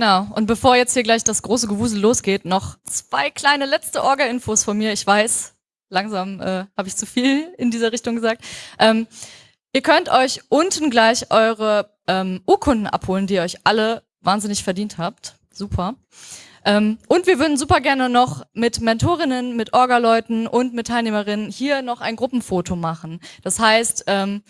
Genau. Und bevor jetzt hier gleich das große Gewusel losgeht, noch zwei kleine letzte Orga-Infos von mir. Ich weiß, langsam äh, habe ich zu viel in dieser Richtung gesagt. Ähm, ihr könnt euch unten gleich eure ähm, Urkunden abholen, die ihr euch alle wahnsinnig verdient habt. Super. Ähm, und wir würden super gerne noch mit Mentorinnen, mit Orga-Leuten und mit Teilnehmerinnen hier noch ein Gruppenfoto machen. Das heißt, ähm,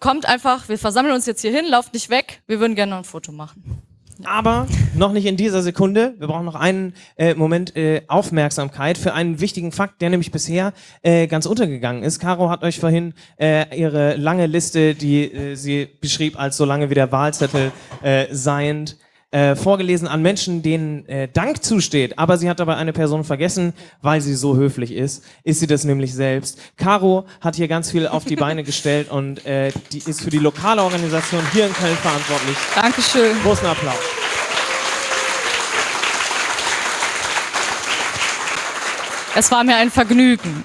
kommt einfach, wir versammeln uns jetzt hier hin, lauft nicht weg, wir würden gerne noch ein Foto machen. Aber noch nicht in dieser Sekunde. Wir brauchen noch einen äh, Moment äh, Aufmerksamkeit für einen wichtigen Fakt, der nämlich bisher äh, ganz untergegangen ist. Caro hat euch vorhin äh, ihre lange Liste, die äh, sie beschrieb als so lange wie der Wahlzettel äh, seiend, äh, vorgelesen an Menschen, denen äh, Dank zusteht. Aber sie hat dabei eine Person vergessen, weil sie so höflich ist. Ist sie das nämlich selbst. Caro hat hier ganz viel auf die Beine gestellt und äh, die ist für die lokale Organisation hier in Köln verantwortlich. Dankeschön. Großen Applaus. Es war mir ein Vergnügen.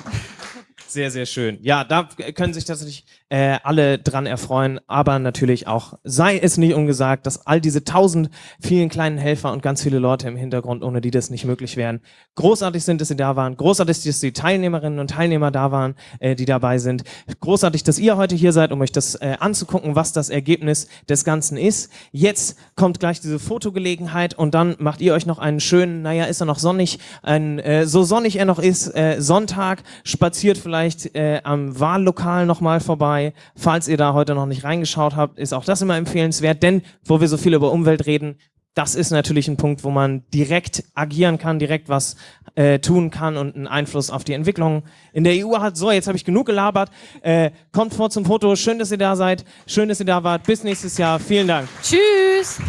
Sehr, sehr schön. Ja, da können sich tatsächlich äh, alle dran erfreuen, aber natürlich auch, sei es nicht ungesagt, dass all diese tausend vielen kleinen Helfer und ganz viele Leute im Hintergrund, ohne die das nicht möglich wären, großartig sind, dass sie da waren, großartig, dass die Teilnehmerinnen und Teilnehmer da waren, äh, die dabei sind, großartig, dass ihr heute hier seid, um euch das äh, anzugucken, was das Ergebnis des Ganzen ist. Jetzt kommt gleich diese Fotogelegenheit und dann macht ihr euch noch einen schönen, naja, ist er noch sonnig, ein, äh, so sonnig er noch ist, äh, Sonntag, spaziert vielleicht äh, am Wahllokal nochmal vorbei. Falls ihr da heute noch nicht reingeschaut habt, ist auch das immer empfehlenswert, denn wo wir so viel über Umwelt reden, das ist natürlich ein Punkt, wo man direkt agieren kann, direkt was äh, tun kann und einen Einfluss auf die Entwicklung in der EU hat. So, jetzt habe ich genug gelabert. Äh, kommt vor zum Foto. Schön, dass ihr da seid. Schön, dass ihr da wart. Bis nächstes Jahr. Vielen Dank. Tschüss.